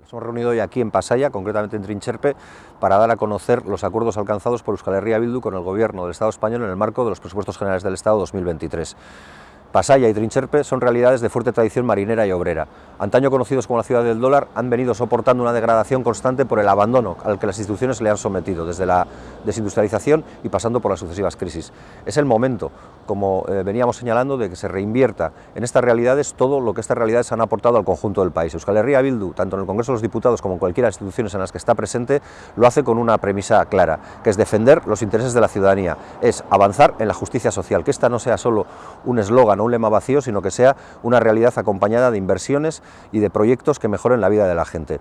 Nos hemos reunido hoy aquí en Pasaya, concretamente en Trincherpe, para dar a conocer los acuerdos alcanzados por Euskal Herria Bildu con el Gobierno del Estado español en el marco de los presupuestos generales del Estado 2023. Pasaya y Trincherpe son realidades de fuerte tradición marinera y obrera. Antaño conocidos como la ciudad del dólar, han venido soportando una degradación constante por el abandono al que las instituciones le han sometido, desde la desindustrialización y pasando por las sucesivas crisis. Es el momento, como eh, veníamos señalando, de que se reinvierta en estas realidades todo lo que estas realidades han aportado al conjunto del país. Euskal Herria Bildu, tanto en el Congreso de los Diputados como en cualquiera de las instituciones en las que está presente, lo hace con una premisa clara, que es defender los intereses de la ciudadanía, es avanzar en la justicia social, que esta no sea solo un eslogan un lema vacío, sino que sea una realidad acompañada de inversiones y de proyectos que mejoren la vida de la gente.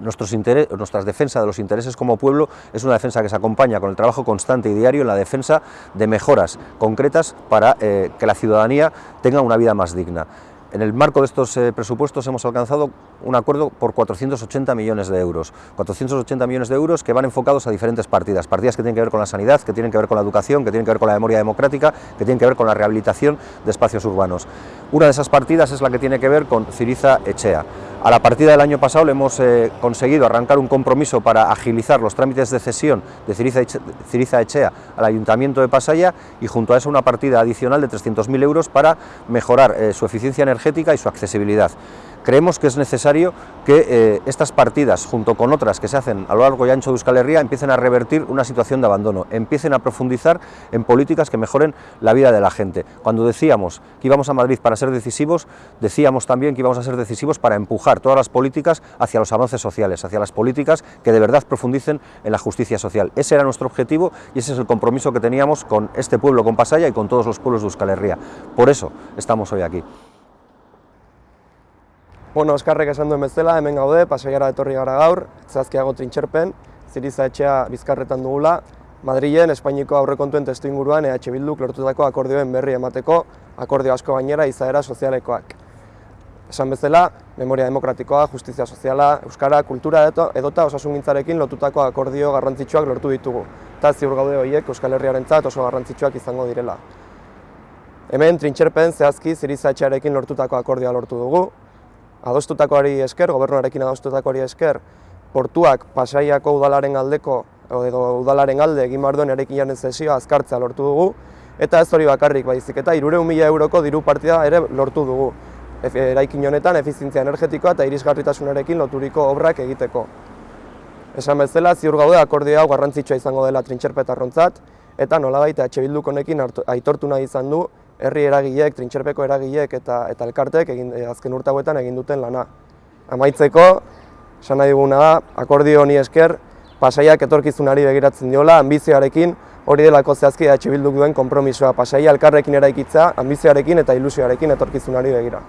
Nuestros nuestra defensa de los intereses como pueblo es una defensa que se acompaña con el trabajo constante y diario en la defensa de mejoras concretas para eh, que la ciudadanía tenga una vida más digna. En el marco de estos eh, presupuestos hemos alcanzado un acuerdo por 480 millones de euros. 480 millones de euros que van enfocados a diferentes partidas. Partidas que tienen que ver con la sanidad, que tienen que ver con la educación, que tienen que ver con la memoria democrática, que tienen que ver con la rehabilitación de espacios urbanos. Una de esas partidas es la que tiene que ver con Ciriza Echea. A la partida del año pasado le hemos eh, conseguido arrancar un compromiso para agilizar los trámites de cesión de Ciriza, Echea al Ayuntamiento de Pasaya y junto a eso una partida adicional de 300.000 euros para mejorar eh, su eficiencia energética y su accesibilidad creemos que es necesario que eh, estas partidas, junto con otras que se hacen a lo largo y ancho de Euskal Herria, empiecen a revertir una situación de abandono, empiecen a profundizar en políticas que mejoren la vida de la gente. Cuando decíamos que íbamos a Madrid para ser decisivos, decíamos también que íbamos a ser decisivos para empujar todas las políticas hacia los avances sociales, hacia las políticas que de verdad profundicen en la justicia social. Ese era nuestro objetivo y ese es el compromiso que teníamos con este pueblo, con Pasaya y con todos los pueblos de Euskal Herria. Por eso estamos hoy aquí. Bueno, Oskarrek esan duen bezala, hemen gaude, pasaiara etorri gara gaur, zazkiago trintxerpen, ziriza etxea bizkarretan dugula, Madrilen, Espainiko aurrekontuen testu inguruan EH Bilduk lortutako akordioen berri emateko, akordio asko gainera izaera sozialekoak. Esan bezala, memoria demokratikoa, justizia soziala, euskara, kultura edo, edota osasungintzarekin lotutako akordio garrantzitsuak lortu ditugu. Eta ziur gaude horiek Euskal Herriaren oso garrantzitsuak izango direla. Hemen, trintxerpen zehazki ziriza lortutako akordioa lortu dugu, adostutakoari esker, gobernuarekin adostutakoari esker, portuak pasaiako udalaren aldeko, edo udalaren alde egin behar duen erekin jaren zesioa azkartzea lortu dugu, eta ez hori bakarrik baizik, eta irureun mila euroko diru partida ere lortu dugu. Eraikin honetan, efizientzia energetikoa eta irisgarritasunarekin loturiko obrak egiteko. Esan bezala, ziur gaude akordio hau garrantzitsua izango dela trintxerpetarrontzat, eta nolabait EH Bilduk honekin aitortu nahi izan du herri eragileek, trintxerpeko eragileek eta eta elkartek egin eh, azken urte hauetan egin duten lana. Amaitzeko, esan nahi duguna da, akordio honi esker, pasaiak etorkizunari begiratzen diola, ambizioarekin, hori delako zehazki da bilduk duen konpromisoa, pasaia elkarrekin eraikitza, ambizioarekin eta ilusioarekin etorkizunari begira.